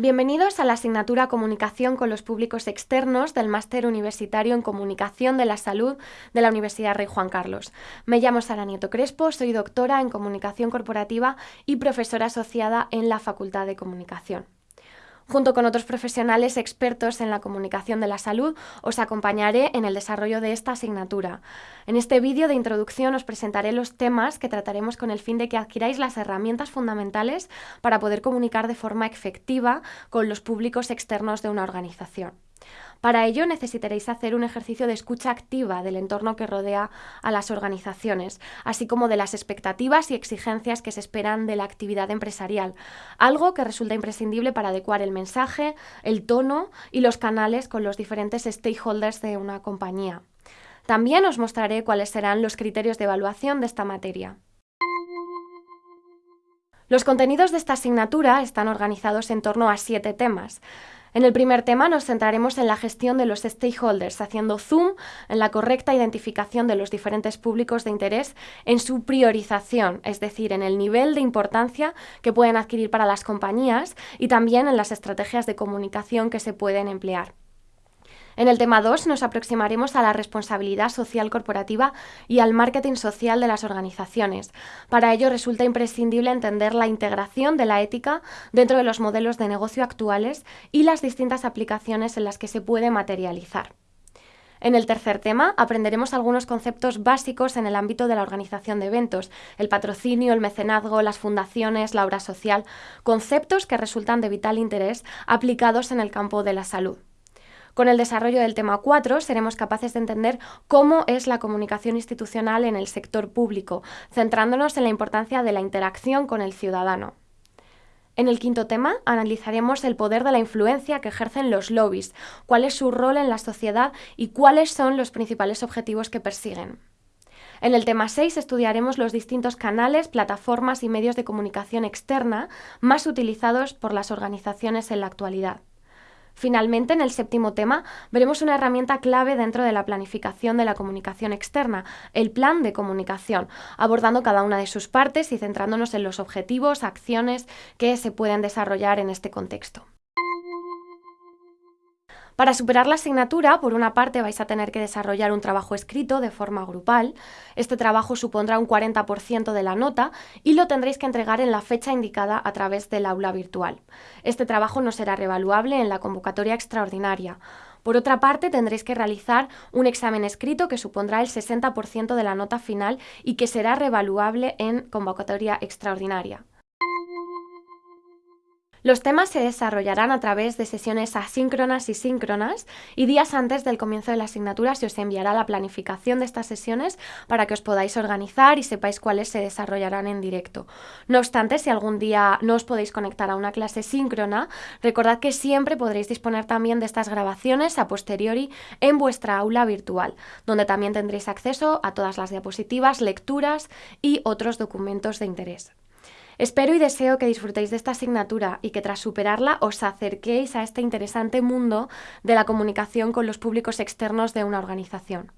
Bienvenidos a la asignatura Comunicación con los públicos externos del Máster Universitario en Comunicación de la Salud de la Universidad Rey Juan Carlos. Me llamo Sara Nieto Crespo, soy doctora en Comunicación Corporativa y profesora asociada en la Facultad de Comunicación. Junto con otros profesionales expertos en la comunicación de la salud, os acompañaré en el desarrollo de esta asignatura. En este vídeo de introducción os presentaré los temas que trataremos con el fin de que adquiráis las herramientas fundamentales para poder comunicar de forma efectiva con los públicos externos de una organización. Para ello necesitaréis hacer un ejercicio de escucha activa del entorno que rodea a las organizaciones, así como de las expectativas y exigencias que se esperan de la actividad empresarial, algo que resulta imprescindible para adecuar el mensaje, el tono y los canales con los diferentes stakeholders de una compañía. También os mostraré cuáles serán los criterios de evaluación de esta materia. Los contenidos de esta asignatura están organizados en torno a siete temas. En el primer tema nos centraremos en la gestión de los stakeholders, haciendo zoom en la correcta identificación de los diferentes públicos de interés en su priorización, es decir, en el nivel de importancia que pueden adquirir para las compañías y también en las estrategias de comunicación que se pueden emplear. En el tema 2 nos aproximaremos a la responsabilidad social corporativa y al marketing social de las organizaciones. Para ello resulta imprescindible entender la integración de la ética dentro de los modelos de negocio actuales y las distintas aplicaciones en las que se puede materializar. En el tercer tema aprenderemos algunos conceptos básicos en el ámbito de la organización de eventos, el patrocinio, el mecenazgo, las fundaciones, la obra social, conceptos que resultan de vital interés aplicados en el campo de la salud. Con el desarrollo del tema 4 seremos capaces de entender cómo es la comunicación institucional en el sector público, centrándonos en la importancia de la interacción con el ciudadano. En el quinto tema analizaremos el poder de la influencia que ejercen los lobbies, cuál es su rol en la sociedad y cuáles son los principales objetivos que persiguen. En el tema 6 estudiaremos los distintos canales, plataformas y medios de comunicación externa más utilizados por las organizaciones en la actualidad. Finalmente, en el séptimo tema, veremos una herramienta clave dentro de la planificación de la comunicación externa, el plan de comunicación, abordando cada una de sus partes y centrándonos en los objetivos, acciones que se pueden desarrollar en este contexto. Para superar la asignatura, por una parte vais a tener que desarrollar un trabajo escrito de forma grupal. Este trabajo supondrá un 40% de la nota y lo tendréis que entregar en la fecha indicada a través del aula virtual. Este trabajo no será revaluable en la convocatoria extraordinaria. Por otra parte, tendréis que realizar un examen escrito que supondrá el 60% de la nota final y que será revaluable en convocatoria extraordinaria. Los temas se desarrollarán a través de sesiones asíncronas y síncronas y días antes del comienzo de la asignatura se os enviará la planificación de estas sesiones para que os podáis organizar y sepáis cuáles se desarrollarán en directo. No obstante, si algún día no os podéis conectar a una clase síncrona, recordad que siempre podréis disponer también de estas grabaciones a posteriori en vuestra aula virtual, donde también tendréis acceso a todas las diapositivas, lecturas y otros documentos de interés. Espero y deseo que disfrutéis de esta asignatura y que tras superarla os acerquéis a este interesante mundo de la comunicación con los públicos externos de una organización.